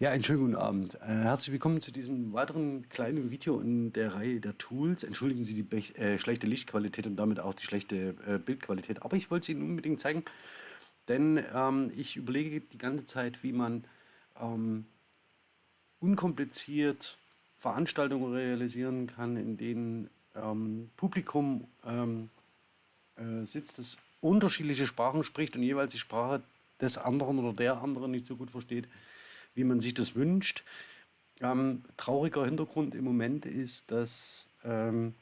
Ja, einen schönen guten Abend. Äh, herzlich willkommen zu diesem weiteren kleinen Video in der Reihe der Tools. Entschuldigen Sie die äh, schlechte Lichtqualität und damit auch die schlechte äh, Bildqualität. Aber ich wollte es Ihnen unbedingt zeigen, denn ähm, ich überlege die ganze Zeit, wie man ähm, unkompliziert Veranstaltungen realisieren kann, in denen ähm, Publikum ähm, äh, sitzt, das unterschiedliche Sprachen spricht und jeweils die Sprache des anderen oder der anderen nicht so gut versteht wie man sich das wünscht. Ähm, trauriger Hintergrund im Moment ist, dass ähm,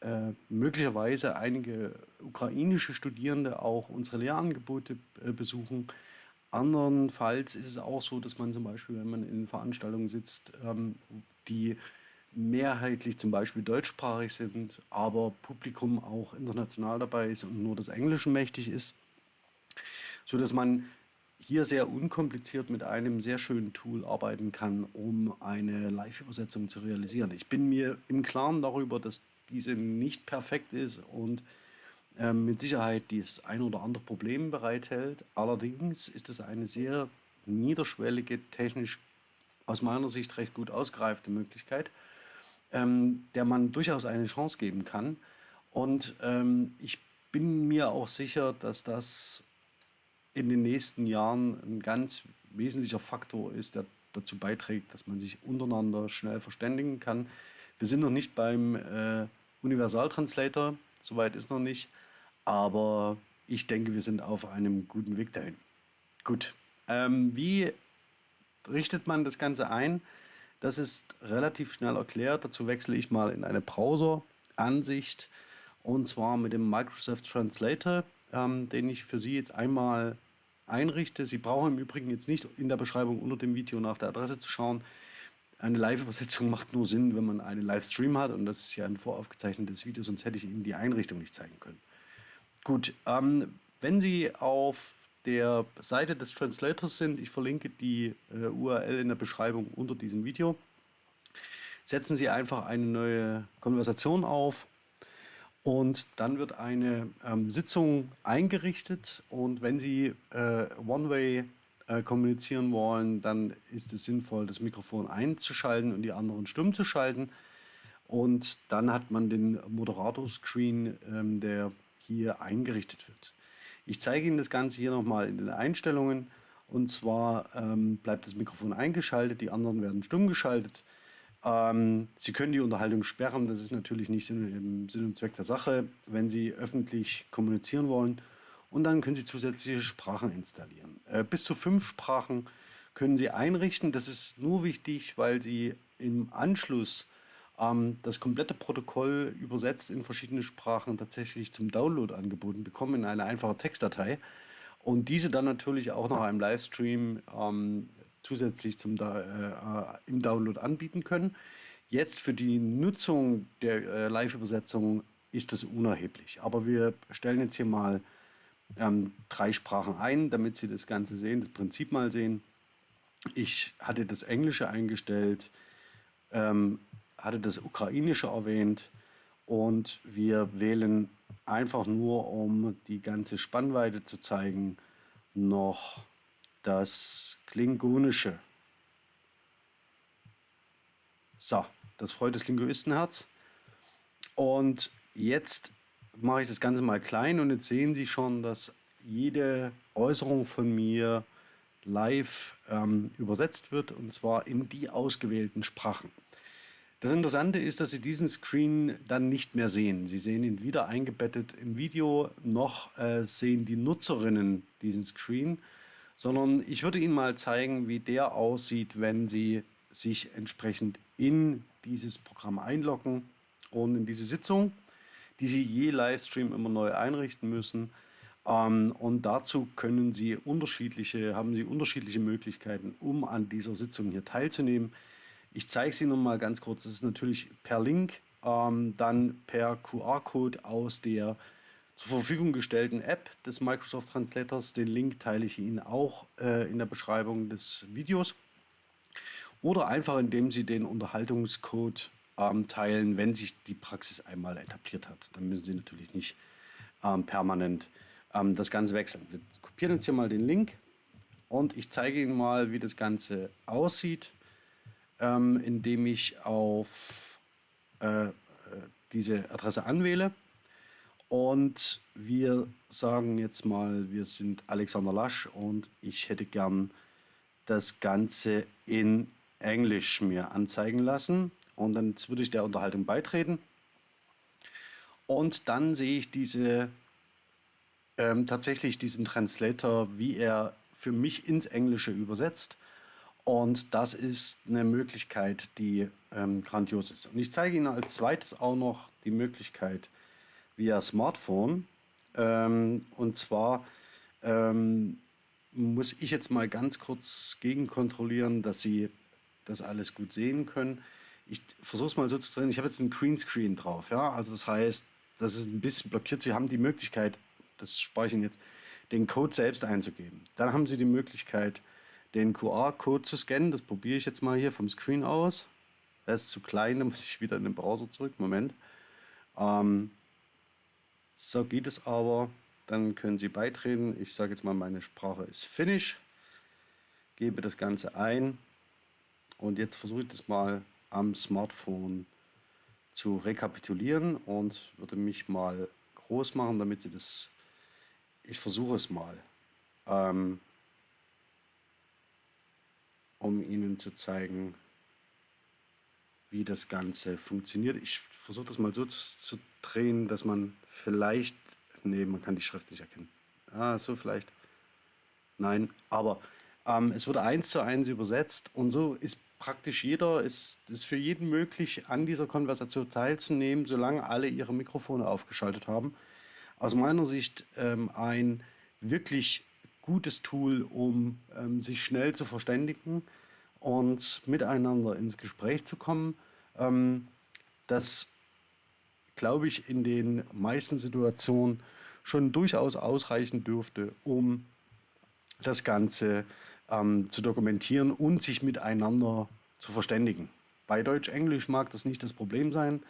äh, möglicherweise einige ukrainische Studierende auch unsere Lehrangebote äh, besuchen. Andernfalls ist es auch so, dass man zum Beispiel, wenn man in Veranstaltungen sitzt, ähm, die mehrheitlich zum Beispiel deutschsprachig sind, aber Publikum auch international dabei ist und nur das Englische mächtig ist, so dass man hier sehr unkompliziert mit einem sehr schönen Tool arbeiten kann, um eine Live-Übersetzung zu realisieren. Ich bin mir im Klaren darüber, dass diese nicht perfekt ist und äh, mit Sicherheit das ein oder andere Problem bereithält. Allerdings ist es eine sehr niederschwellige, technisch aus meiner Sicht recht gut ausgereifte Möglichkeit, ähm, der man durchaus eine Chance geben kann. Und ähm, ich bin mir auch sicher, dass das in den nächsten Jahren ein ganz wesentlicher Faktor ist, der dazu beiträgt, dass man sich untereinander schnell verständigen kann. Wir sind noch nicht beim äh, Universaltranslator, soweit ist noch nicht, aber ich denke, wir sind auf einem guten Weg dahin. Gut, ähm, wie richtet man das Ganze ein? Das ist relativ schnell erklärt. Dazu wechsle ich mal in eine Browser-Ansicht und zwar mit dem Microsoft Translator, ähm, den ich für Sie jetzt einmal einrichte. Sie brauchen im Übrigen jetzt nicht in der Beschreibung unter dem Video nach der Adresse zu schauen. Eine Live-Übersetzung macht nur Sinn, wenn man einen Livestream hat und das ist ja ein voraufgezeichnetes Video, sonst hätte ich Ihnen die Einrichtung nicht zeigen können. Gut, ähm, wenn Sie auf der Seite des Translators sind, ich verlinke die äh, URL in der Beschreibung unter diesem Video, setzen Sie einfach eine neue Konversation auf und dann wird eine ähm, Sitzung eingerichtet und wenn Sie äh, One-Way äh, kommunizieren wollen, dann ist es sinnvoll, das Mikrofon einzuschalten und die anderen stumm zu schalten. Und dann hat man den Moderator-Screen, ähm, der hier eingerichtet wird. Ich zeige Ihnen das Ganze hier nochmal in den Einstellungen. Und zwar ähm, bleibt das Mikrofon eingeschaltet, die anderen werden stumm geschaltet. Ähm, Sie können die Unterhaltung sperren, das ist natürlich nicht im Sinn und Zweck der Sache, wenn Sie öffentlich kommunizieren wollen. Und dann können Sie zusätzliche Sprachen installieren. Äh, bis zu fünf Sprachen können Sie einrichten. Das ist nur wichtig, weil Sie im Anschluss ähm, das komplette Protokoll übersetzt in verschiedene Sprachen tatsächlich zum Download angeboten bekommen in eine einfache Textdatei. Und diese dann natürlich auch nach einem Livestream ähm, zusätzlich zum, äh, äh, im Download anbieten können. Jetzt für die Nutzung der äh, Live-Übersetzung ist das unerheblich. Aber wir stellen jetzt hier mal ähm, drei Sprachen ein, damit Sie das Ganze sehen, das Prinzip mal sehen. Ich hatte das Englische eingestellt, ähm, hatte das Ukrainische erwähnt und wir wählen einfach nur, um die ganze Spannweite zu zeigen, noch das Klingonische. So, das freut das Linguistenherz. Und jetzt mache ich das Ganze mal klein und jetzt sehen Sie schon, dass jede Äußerung von mir live ähm, übersetzt wird und zwar in die ausgewählten Sprachen. Das Interessante ist, dass Sie diesen Screen dann nicht mehr sehen. Sie sehen ihn weder eingebettet im Video, noch äh, sehen die Nutzerinnen diesen Screen sondern ich würde Ihnen mal zeigen, wie der aussieht, wenn Sie sich entsprechend in dieses Programm einloggen und in diese Sitzung, die Sie je Livestream immer neu einrichten müssen. Ähm, und dazu können Sie unterschiedliche, haben Sie unterschiedliche Möglichkeiten, um an dieser Sitzung hier teilzunehmen. Ich zeige sie noch mal ganz kurz. Das ist natürlich per Link, ähm, dann per QR-Code aus der zur Verfügung gestellten App des Microsoft Translators. Den Link teile ich Ihnen auch äh, in der Beschreibung des Videos. Oder einfach indem Sie den Unterhaltungscode ähm, teilen, wenn sich die Praxis einmal etabliert hat. Dann müssen Sie natürlich nicht ähm, permanent ähm, das Ganze wechseln. Wir kopieren jetzt hier mal den Link und ich zeige Ihnen mal, wie das Ganze aussieht, ähm, indem ich auf äh, äh diese Adresse anwähle. Und wir sagen jetzt mal, wir sind Alexander Lasch und ich hätte gern das Ganze in Englisch mir anzeigen lassen. Und dann würde ich der Unterhaltung beitreten. Und dann sehe ich diese ähm, tatsächlich diesen Translator, wie er für mich ins Englische übersetzt. Und das ist eine Möglichkeit, die ähm, grandios ist. Und ich zeige Ihnen als zweites auch noch die Möglichkeit via Smartphone. Ähm, und zwar ähm, muss ich jetzt mal ganz kurz gegenkontrollieren, dass Sie das alles gut sehen können. Ich versuche es mal so zu drehen. Ich habe jetzt einen Greenscreen drauf. Ja? Also das heißt, das ist ein bisschen blockiert. Sie haben die Möglichkeit, das speichern jetzt, den Code selbst einzugeben. Dann haben Sie die Möglichkeit, den QR-Code zu scannen. Das probiere ich jetzt mal hier vom Screen aus. Er ist zu klein, da muss ich wieder in den Browser zurück. Moment. Ähm, so geht es aber. Dann können Sie beitreten. Ich sage jetzt mal, meine Sprache ist Finnish. Gebe das Ganze ein. Und jetzt versuche ich das mal am Smartphone zu rekapitulieren und würde mich mal groß machen, damit Sie das ich versuche es mal, ähm, um Ihnen zu zeigen, wie das Ganze funktioniert. Ich versuche das mal so zu, zu, drehen, dass man vielleicht, nee, man kann die Schrift nicht erkennen. Ah, so vielleicht. Nein, aber ähm, es wurde eins zu eins übersetzt und so ist praktisch jeder, ist es für jeden möglich, an dieser Konversation teilzunehmen, solange alle ihre Mikrofone aufgeschaltet haben aus meiner Sicht ähm, ein wirklich gutes Tool, um ähm, sich schnell zu verständigen und miteinander ins Gespräch zu kommen. Ähm, das, glaube ich, in den meisten Situationen schon durchaus ausreichen dürfte, um das Ganze ähm, zu dokumentieren und sich miteinander zu verständigen. Bei Deutsch-Englisch mag das nicht das Problem sein.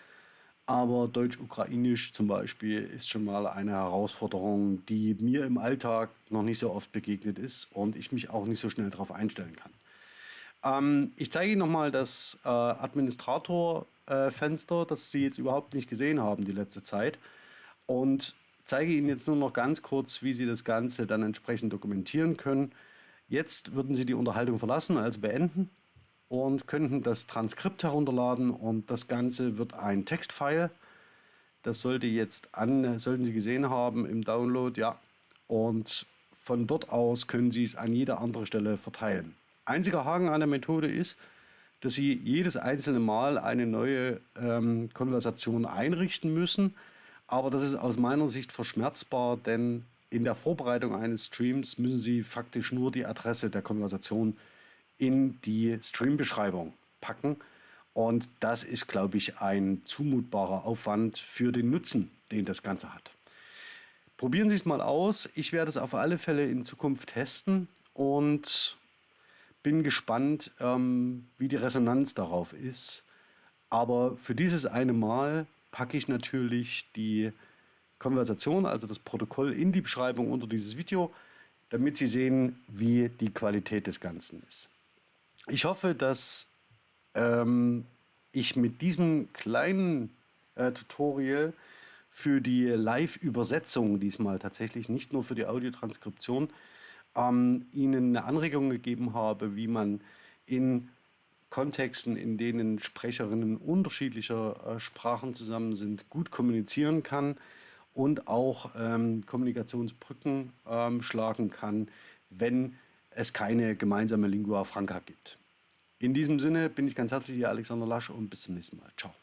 Aber Deutsch-Ukrainisch zum Beispiel ist schon mal eine Herausforderung, die mir im Alltag noch nicht so oft begegnet ist und ich mich auch nicht so schnell darauf einstellen kann. Ähm, ich zeige Ihnen nochmal das äh, Administrator-Fenster, äh, das Sie jetzt überhaupt nicht gesehen haben die letzte Zeit und zeige Ihnen jetzt nur noch ganz kurz, wie Sie das Ganze dann entsprechend dokumentieren können. Jetzt würden Sie die Unterhaltung verlassen, also beenden und könnten das Transkript herunterladen und das Ganze wird ein Textfile. Das sollte jetzt an, sollten Sie gesehen haben im Download, ja. Und von dort aus können Sie es an jeder andere Stelle verteilen. Einziger Haken an der Methode ist, dass Sie jedes einzelne Mal eine neue ähm, Konversation einrichten müssen. Aber das ist aus meiner Sicht verschmerzbar, denn in der Vorbereitung eines Streams müssen Sie faktisch nur die Adresse der Konversation in die Stream-Beschreibung packen. Und das ist, glaube ich, ein zumutbarer Aufwand für den Nutzen, den das Ganze hat. Probieren Sie es mal aus. Ich werde es auf alle Fälle in Zukunft testen und bin gespannt, ähm, wie die Resonanz darauf ist. Aber für dieses eine Mal packe ich natürlich die Konversation, also das Protokoll, in die Beschreibung unter dieses Video, damit Sie sehen, wie die Qualität des Ganzen ist. Ich hoffe, dass ähm, ich mit diesem kleinen äh, Tutorial für die Live-Übersetzung diesmal tatsächlich, nicht nur für die Audiotranskription, ähm, Ihnen eine Anregung gegeben habe, wie man in Kontexten, in denen Sprecherinnen unterschiedlicher äh, Sprachen zusammen sind, gut kommunizieren kann und auch ähm, Kommunikationsbrücken ähm, schlagen kann, wenn es keine gemeinsame Lingua Franca gibt. In diesem Sinne bin ich ganz herzlich, Ihr Alexander Lasch und bis zum nächsten Mal. Ciao.